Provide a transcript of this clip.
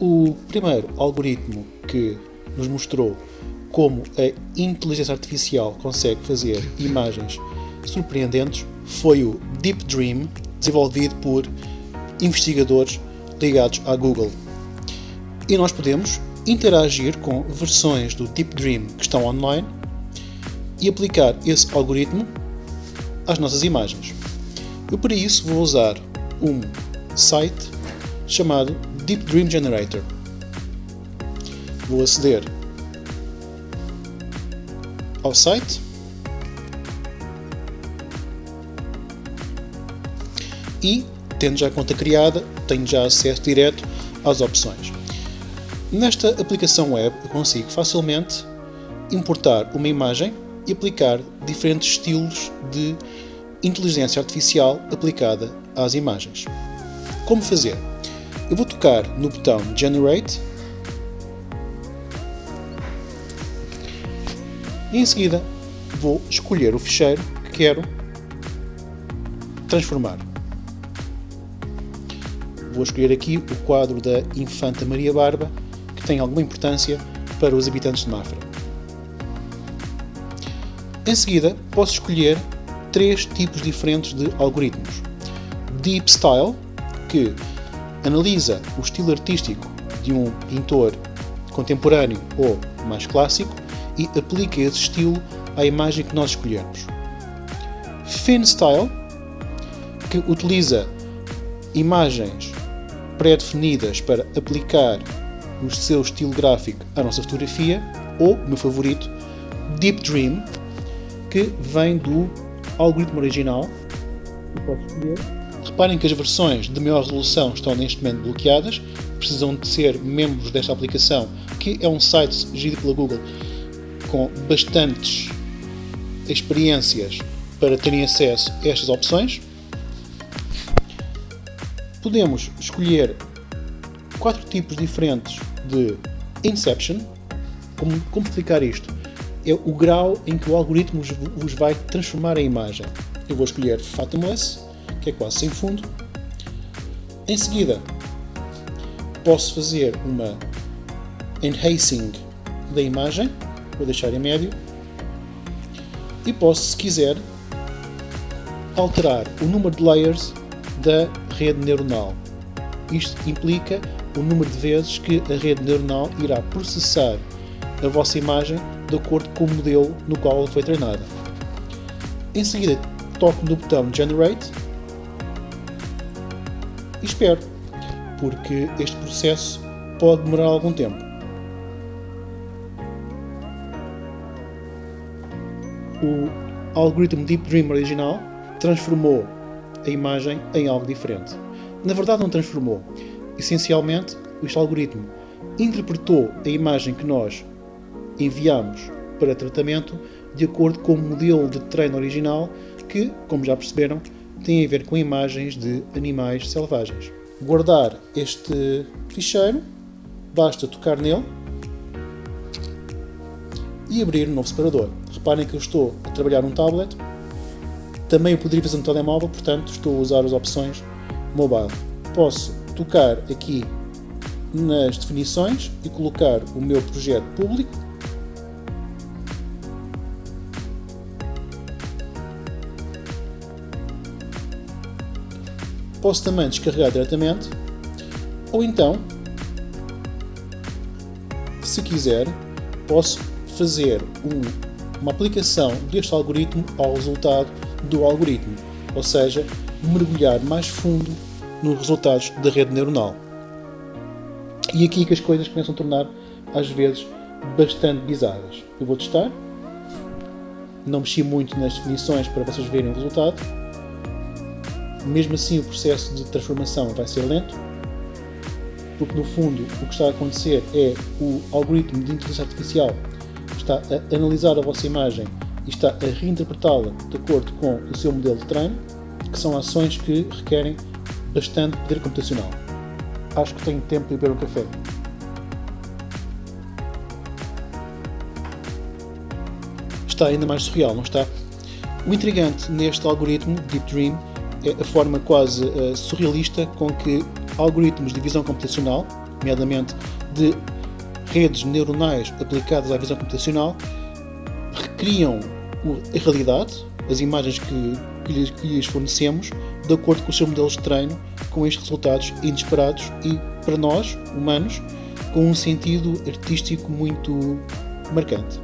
O primeiro algoritmo que nos mostrou como a inteligência artificial consegue fazer imagens surpreendentes foi o Deep Dream, desenvolvido por investigadores ligados à Google. E nós podemos interagir com versões do Deep Dream que estão online e aplicar esse algoritmo às nossas imagens. Eu para isso vou usar um site chamado Deep Dream Generator. Vou aceder ao site e, tendo já a conta criada, tenho já acesso direto às opções. Nesta aplicação web eu consigo facilmente importar uma imagem e aplicar diferentes estilos de inteligência artificial aplicada às imagens. Como fazer? Eu vou tocar no botão Generate e em seguida vou escolher o ficheiro que quero transformar. Vou escolher aqui o quadro da Infanta Maria Barba, que tem alguma importância para os habitantes de Mafra. Em seguida, posso escolher três tipos diferentes de algoritmos. Deep Style, que analisa o estilo artístico de um pintor contemporâneo ou mais clássico e aplica esse estilo à imagem que nós escolhermos. Fin Style, que utiliza imagens pré-definidas para aplicar o seu estilo gráfico à nossa fotografia, ou, meu favorito, Deep Dream, que vem do algoritmo original, que posso escolher. Reparem que as versões de maior resolução estão neste momento bloqueadas, precisam de ser membros desta aplicação, que é um site gerido pela Google com bastantes experiências para terem acesso a estas opções. Podemos escolher quatro tipos diferentes de Inception. Como, como explicar isto? É o grau em que o algoritmo vos vai transformar a imagem. Eu vou escolher Fathomless, que é quase sem fundo. Em seguida, posso fazer uma enhancing da imagem, vou deixar em médio, e posso, se quiser, alterar o número de layers da rede neuronal. Isto implica o número de vezes que a rede neuronal irá processar a vossa imagem de acordo com o modelo no qual ela foi treinada. Em seguida, toco no botão Generate e espero, porque este processo pode demorar algum tempo. O algoritmo Deep Dream original transformou a imagem em algo diferente. Na verdade, não transformou. Essencialmente, este algoritmo interpretou a imagem que nós enviamos para tratamento de acordo com o modelo de treino original que, como já perceberam, tem a ver com imagens de animais selvagens. Guardar este ficheiro, basta tocar nele e abrir um novo separador. Reparem que eu estou a trabalhar num tablet, também o poderia fazer no telemóvel, portanto estou a usar as opções mobile. Posso tocar aqui nas definições e colocar o meu projeto público posso também descarregar diretamente, ou então, se quiser, posso fazer um, uma aplicação deste algoritmo ao resultado do algoritmo, ou seja, mergulhar mais fundo nos resultados da rede neuronal. E aqui que as coisas começam a tornar, às vezes, bastante bizarras. Eu vou testar, não mexi muito nas definições para vocês verem o resultado, mesmo assim o processo de transformação vai ser lento, porque no fundo o que está a acontecer é o algoritmo de inteligência artificial está a analisar a vossa imagem e está a reinterpretá-la de acordo com o seu modelo de treino, que são ações que requerem bastante poder computacional. Acho que tenho tempo para beber um café. Está ainda mais surreal, não está? O intrigante neste algoritmo, Deep Dream, é a forma quase uh, surrealista com que algoritmos de visão computacional, nomeadamente de redes neuronais aplicadas à visão computacional, recriam a realidade, as imagens que, que, lhes, que lhes fornecemos, de acordo com os seus modelos de treino, com estes resultados inesperados e, para nós, humanos, com um sentido artístico muito marcante.